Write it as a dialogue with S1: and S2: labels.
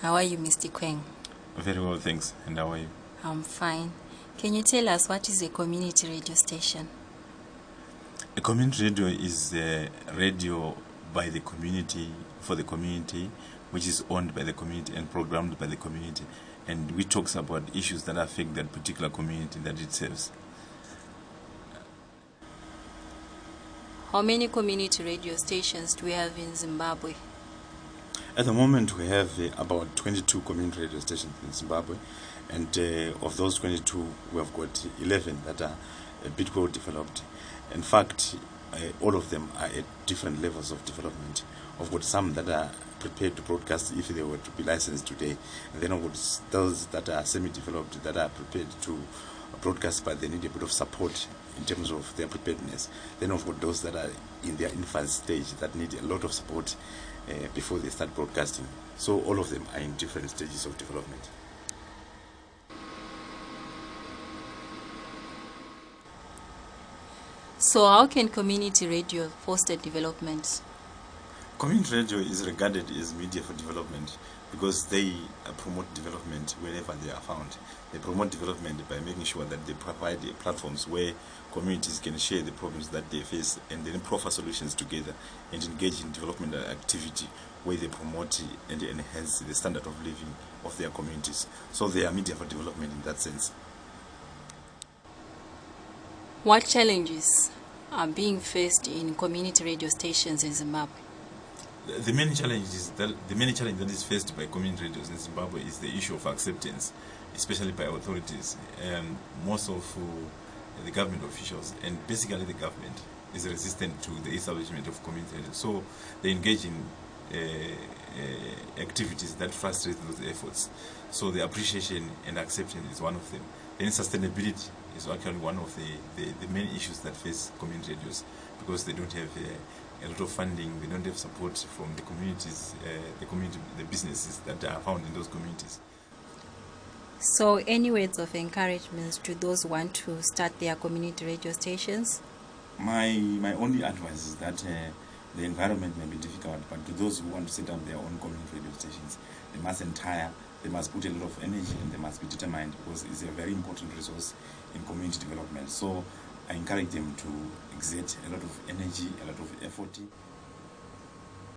S1: How are you, Mr. Kweng?
S2: Very well, thanks. And how are you?
S1: I'm fine. Can you tell us what is a community radio station?
S2: A community radio is a radio by the community, for the community, which is owned by the community and programmed by the community. And we talks about issues that affect that particular community that it serves.
S1: How many community radio stations do we have in Zimbabwe?
S2: At the moment, we have uh, about 22 community radio stations in Zimbabwe, and uh, of those 22, we have got 11 that are a bit well developed. In fact, uh, all of them are at different levels of development. I've got some that are prepared to broadcast if they were to be licensed today, and then I've those that are semi-developed that are prepared to broadcast, but they need a bit of support in terms of their preparedness. Then I've got those that are in their infant stage that need a lot of support uh, before they start broadcasting. So all of them are in different stages of development.
S1: So, how can community radio foster development?
S2: Community radio is regarded as media for development because they uh, promote development wherever they are found. They promote development by making sure that they provide platforms where communities can share the problems that they face and then proffer solutions together and engage in development activity where they promote and enhance the standard of living of their communities. So they are media for development in that sense.
S1: What challenges are being faced in community radio stations in Zimbabwe?
S2: The- main challenge is that the main challenge that is faced by community radios in Zimbabwe is the issue of acceptance, especially by authorities. Um, most of uh, the government officials and basically the government is resistant to the establishment of community radios. So they engage in uh, uh, activities that frustrate those efforts. So the appreciation and acceptance is one of them. Then sustainability is actually one of the, the, the main issues that face community radios because they don't have uh, a lot of funding, they don't have support from the communities, uh, the community, the businesses that are found in those communities.
S1: So, any words of encouragement to those who want to start their community radio stations?
S2: My my only advice is that uh, the environment may be difficult, but to those who want to set up their own community radio stations, they must entire, they must put a lot of energy, and they must be determined because it's a very important resource in community development. So I encourage them to exert a lot of energy, a lot of effort